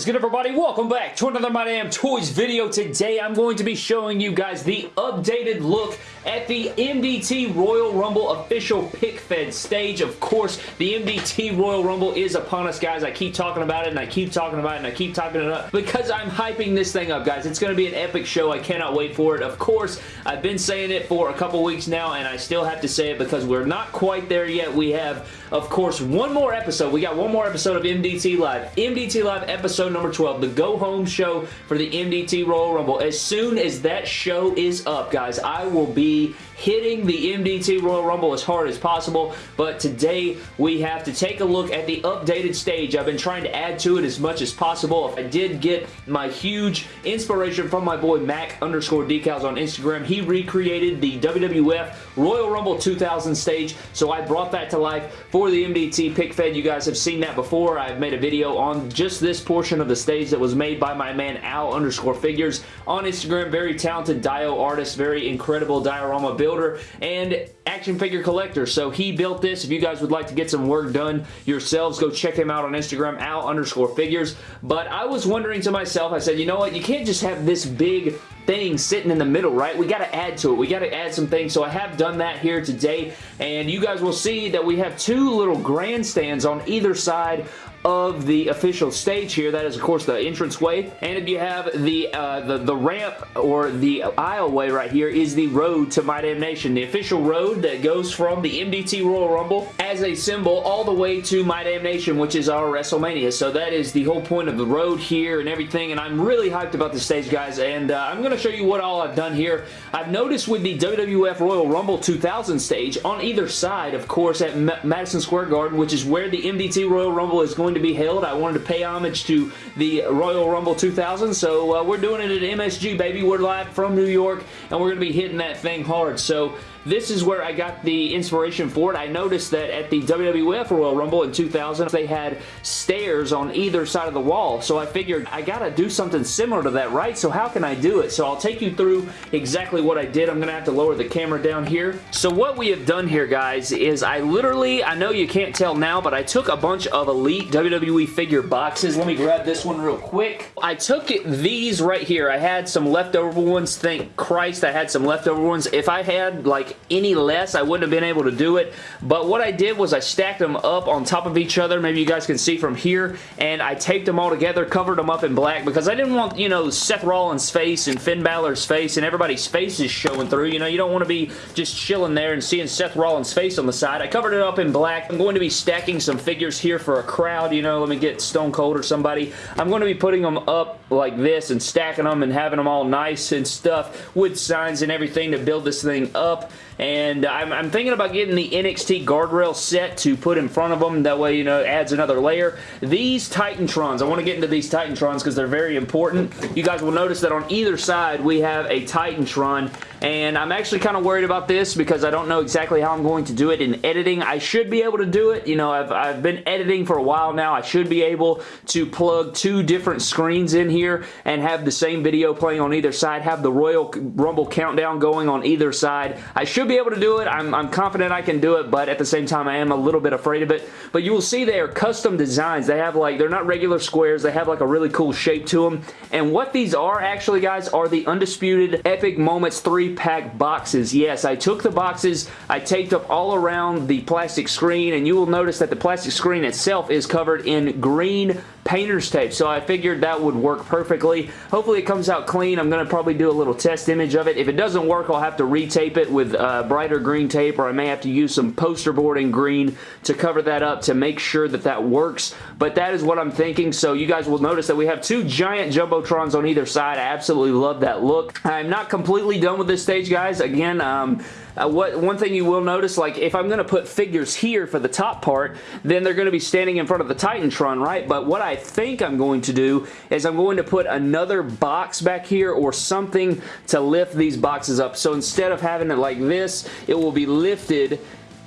is good everybody? Welcome back to another My Damn Toys video. Today I'm going to be showing you guys the updated look at the MDT Royal Rumble official pic fed stage. Of course, the MDT Royal Rumble is upon us, guys. I keep talking about it, and I keep talking about it, and I keep talking it up because I'm hyping this thing up, guys. It's going to be an epic show. I cannot wait for it. Of course, I've been saying it for a couple weeks now, and I still have to say it because we're not quite there yet. We have, of course, one more episode. We got one more episode of MDT Live. MDT Live episode number 12, the go home show for the MDT Royal Rumble. As soon as that show is up, guys, I will be hitting the MDT Royal Rumble as hard as possible, but today we have to take a look at the updated stage. I've been trying to add to it as much as possible. I did get my huge inspiration from my boy Mac underscore decals on Instagram. He recreated the WWF Royal Rumble 2000 stage, so I brought that to life for the MDT pic fed. You guys have seen that before. I've made a video on just this portion of the stage that was made by my man Al underscore figures on Instagram. Very talented Dio artist, very incredible diorama builder, and action figure collector. So he built this. If you guys would like to get some work done yourselves, go check him out on Instagram, Al underscore figures. But I was wondering to myself, I said, you know what, you can't just have this big thing sitting in the middle, right? We got to add to it. We got to add some things. So I have done that here today. And you guys will see that we have two little grandstands on either side of the official stage here. That is, of course, the entranceway. And if you have the, uh, the, the ramp or the aisleway right here is the road to My Damn Nation. The official road that goes from the MDT Royal Rumble as a symbol all the way to My Damn Nation, which is our WrestleMania. So that is the whole point of the road here and everything. And I'm really hyped about the stage, guys. And uh, I'm going to show you what all I've done here. I've noticed with the WWF Royal Rumble 2000 stage on either side, of course, at M Madison Square Garden, which is where the MDT Royal Rumble is going going to be held. I wanted to pay homage to the Royal Rumble 2000, so uh, we're doing it at MSG, baby. We're live from New York, and we're going to be hitting that thing hard. So this is where I got the inspiration for it. I noticed that at the WWF Royal Rumble in 2000, they had stairs on either side of the wall. So I figured I gotta do something similar to that, right? So how can I do it? So I'll take you through exactly what I did. I'm gonna have to lower the camera down here. So what we have done here, guys, is I literally, I know you can't tell now, but I took a bunch of Elite WWE figure boxes. Let me grab this one real quick. I took these right here. I had some leftover ones. Thank Christ I had some leftover ones. If I had like like any less, I wouldn't have been able to do it. But what I did was I stacked them up on top of each other. Maybe you guys can see from here. And I taped them all together, covered them up in black because I didn't want, you know, Seth Rollins' face and Finn Balor's face and everybody's faces showing through. You know, you don't want to be just chilling there and seeing Seth Rollins' face on the side. I covered it up in black. I'm going to be stacking some figures here for a crowd. You know, let me get Stone Cold or somebody. I'm going to be putting them up like this and stacking them and having them all nice and stuff with signs and everything to build this thing up and I'm, I'm, thinking about getting the NXT guardrail set to put in front of them. That way, you know, adds another layer. These Titantrons, I want to get into these Titantrons because they're very important. You guys will notice that on either side, we have a Titantron and I'm actually kind of worried about this because I don't know exactly how I'm going to do it in editing. I should be able to do it. You know, I've, I've been editing for a while now. I should be able to plug two different screens in here and have the same video playing on either side, have the Royal Rumble countdown going on either side. I should be able to do it. I'm, I'm confident I can do it, but at the same time, I am a little bit afraid of it. But you will see they are custom designs. They have like, they're not regular squares. They have like a really cool shape to them. And what these are actually, guys, are the Undisputed Epic Moments 3 pack boxes. Yes, I took the boxes, I taped up all around the plastic screen, and you will notice that the plastic screen itself is covered in green painter's tape, so I figured that would work perfectly. Hopefully it comes out clean. I'm going to probably do a little test image of it. If it doesn't work, I'll have to retape it with uh, brighter green tape, or I may have to use some poster board in green to cover that up to make sure that that works, but that is what I'm thinking, so you guys will notice that we have two giant Jumbotrons on either side. I absolutely love that look. I'm not completely done with this stage, guys. Again, um, uh, what One thing you will notice, like if I'm going to put figures here for the top part, then they're going to be standing in front of the Titantron, right? But what I think I'm going to do is I'm going to put another box back here or something to lift these boxes up. So instead of having it like this, it will be lifted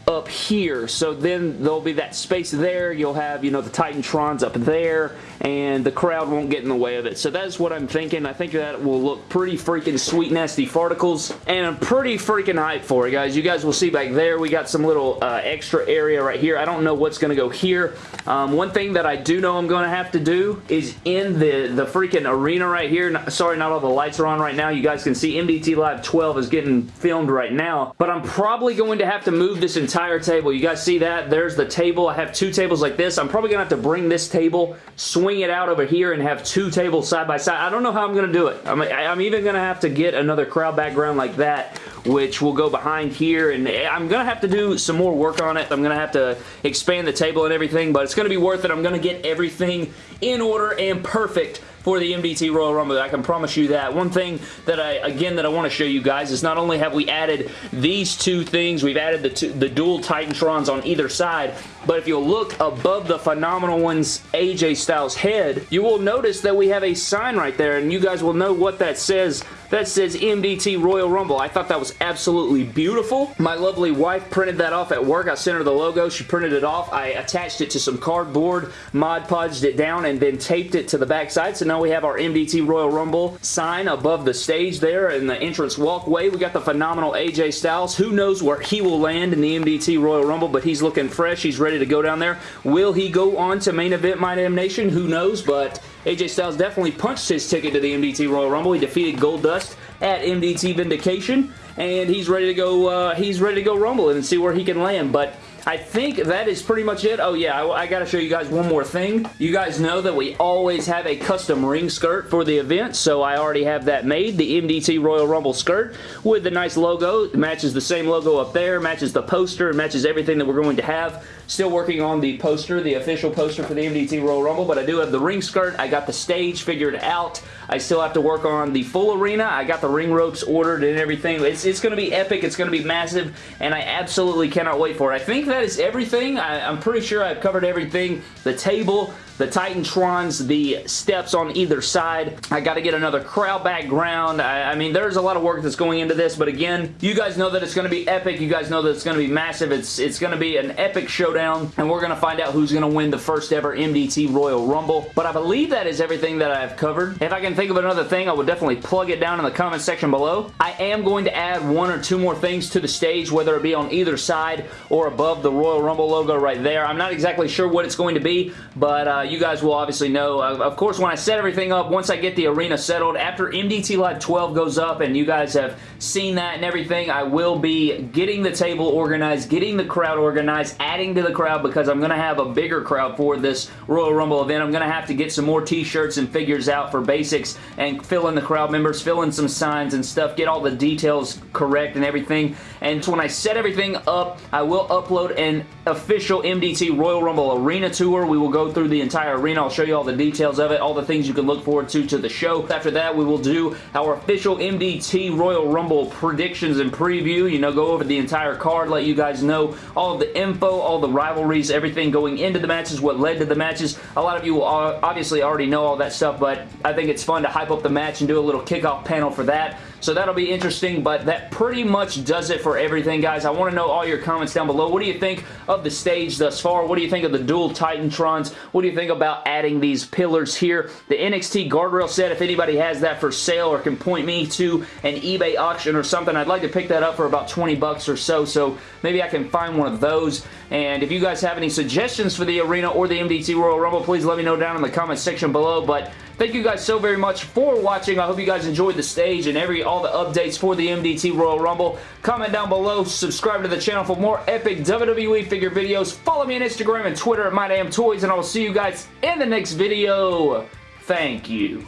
up here. So then there'll be that space there. You'll have, you know, the Titantrons up there and the crowd won't get in the way of it. So that's what I'm thinking. I think that will look pretty freaking sweet nasty farticles, and I'm pretty freaking hyped for it, guys. You guys will see back there, we got some little uh, extra area right here. I don't know what's going to go here. Um, one thing that I do know I'm going to have to do is in the, the freaking arena right here. Sorry, not all the lights are on right now. You guys can see MDT Live 12 is getting filmed right now, but I'm probably going to have to move this entire table. You guys see that? There's the table. I have two tables like this. I'm probably going to have to bring this table, swing it out over here, and have two tables side by side. I don't know how I'm going to do it. I'm, I'm even going to have to get another crowd background like that which will go behind here and I'm going to have to do some more work on it. I'm going to have to expand the table and everything, but it's going to be worth it. I'm going to get everything in order and perfect for the MDT Royal Rumble. I can promise you that. One thing that I, again, that I want to show you guys is not only have we added these two things, we've added the, two, the dual Titantrons on either side, but if you'll look above the Phenomenal One's AJ Styles head, you will notice that we have a sign right there, and you guys will know what that says that says MDT Royal Rumble. I thought that was absolutely beautiful. My lovely wife printed that off at work. I sent her the logo. She printed it off. I attached it to some cardboard, Mod Podged it down, and then taped it to the backside. So now we have our MDT Royal Rumble sign above the stage there in the entrance walkway. We got the phenomenal AJ Styles. Who knows where he will land in the MDT Royal Rumble, but he's looking fresh. He's ready to go down there. Will he go on to main event My Damn Nation? Who knows, but AJ Styles definitely punched his ticket to the MDT Royal Rumble. He defeated Goldust at MDT Vindication, and he's ready to go. Uh, he's ready to go Rumble and see where he can land. But I think that is pretty much it. Oh yeah, I, I got to show you guys one more thing. You guys know that we always have a custom ring skirt for the event, so I already have that made. The MDT Royal Rumble skirt with the nice logo. It matches the same logo up there, matches the poster, matches everything that we're going to have. Still working on the poster, the official poster for the MDT Royal Rumble, but I do have the ring skirt. I got the stage figured out. I still have to work on the full arena. I got the ring ropes ordered and everything. It's, it's going to be epic. It's going to be massive, and I absolutely cannot wait for it. I think that is everything. I, I'm pretty sure I've covered everything. The table, the Titantrons, the steps on either side. I got to get another crowd background. I, I, mean, there's a lot of work that's going into this, but again, you guys know that it's going to be epic. You guys know that it's going to be massive. It's, it's going to be an epic showdown, and we're going to find out who's going to win the first ever MDT Royal Rumble. But I believe that is everything that I've covered. If I can think of another thing, I would definitely plug it down in the comment section below. I am going to add one or two more things to the stage, whether it be on either side or above the Royal Rumble logo right there. I'm not exactly sure what it's going to be, but uh, you guys will obviously know. Uh, of course, when I set everything up, once I get the arena settled, after MDT Live 12 goes up and you guys have seen that and everything, I will be getting the table organized, getting the crowd organized, adding to the crowd because I'm going to have a bigger crowd for this Royal Rumble event. I'm going to have to get some more t-shirts and figures out for basics and fill in the crowd members, fill in some signs and stuff, get all the details correct and everything. And when I set everything up, I will upload an official MDT Royal Rumble Arena Tour. We will go through the entire arena. I'll show you all the details of it, all the things you can look forward to to the show. After that, we will do our official MDT Royal Rumble predictions and preview. You know, go over the entire card, let you guys know all the info, all the rivalries, everything going into the matches, what led to the matches. A lot of you will obviously already know all that stuff, but I think it's fun to hype up the match and do a little kickoff panel for that. So that'll be interesting, but that pretty much does it for everything, guys. I want to know all your comments down below. What do you think of the stage thus far? What do you think of the dual Titantrons? What do you think about adding these pillars here? The NXT guardrail set, if anybody has that for sale or can point me to an eBay auction or something, I'd like to pick that up for about 20 bucks or so, so maybe I can find one of those. And if you guys have any suggestions for the arena or the MDT Royal Rumble, please let me know down in the comment section below. But Thank you guys so very much for watching. I hope you guys enjoyed the stage and every all the updates for the MDT Royal Rumble. Comment down below. Subscribe to the channel for more epic WWE figure videos. Follow me on Instagram and Twitter at MyDamnToys, and I will see you guys in the next video. Thank you.